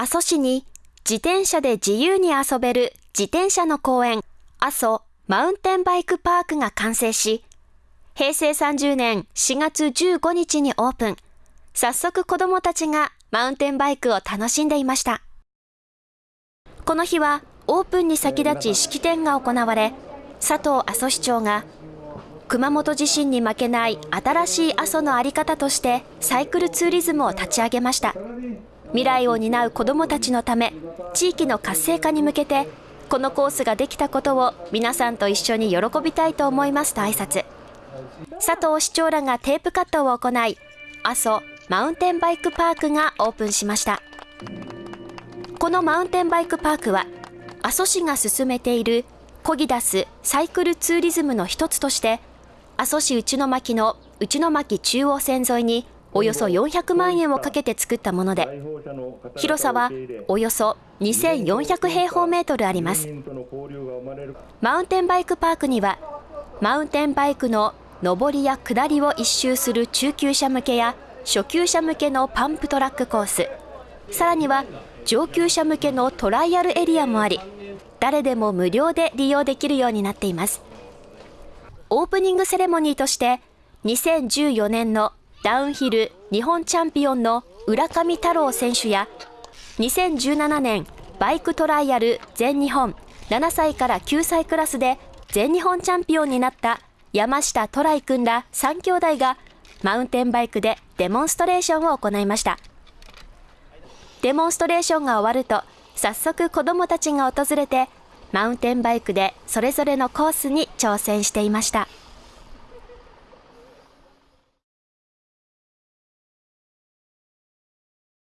阿蘇市に自転車で自由に遊べる自転車の公園、阿蘇マウンテンバイクパークが完成し、平成30年4月15日にオープン。早速子供たちがマウンテンバイクを楽しんでいました。この日はオープンに先立ち式典が行われ、佐藤阿蘇市長が熊本地震に負けない新しい阿蘇の在り方としてサイクルツーリズムを立ち上げました。未来を担う子どもたちのため、地域の活性化に向けて、このコースができたことを皆さんと一緒に喜びたいと思いますと挨拶。佐藤市長らがテープカットを行い、阿蘇マウンテンバイクパークがオープンしました。このマウンテンバイクパークは、阿蘇市が進めているコギダスサイクルツーリズムの一つとして、阿蘇市内巻の内巻中央線沿いにおよそ400万円をかけて作ったもので、広さはおよそ2400平方メートルあります。マウンテンバイクパークには、マウンテンバイクの上りや下りを一周する中級者向けや初級者向けのパンプトラックコース、さらには上級者向けのトライアルエリアもあり、誰でも無料で利用できるようになっています。オープニングセレモニーとして、2014年のダウンヒル日本チャンピオンの浦上太郎選手や2017年バイクトライアル全日本7歳から9歳クラスで全日本チャンピオンになった山下トライ君ら3兄弟がマウンテンバイクでデモンストレーションを行いました。デモンストレーションが終わると早速子供たちが訪れてマウンテンバイクでそれぞれのコースに挑戦していました。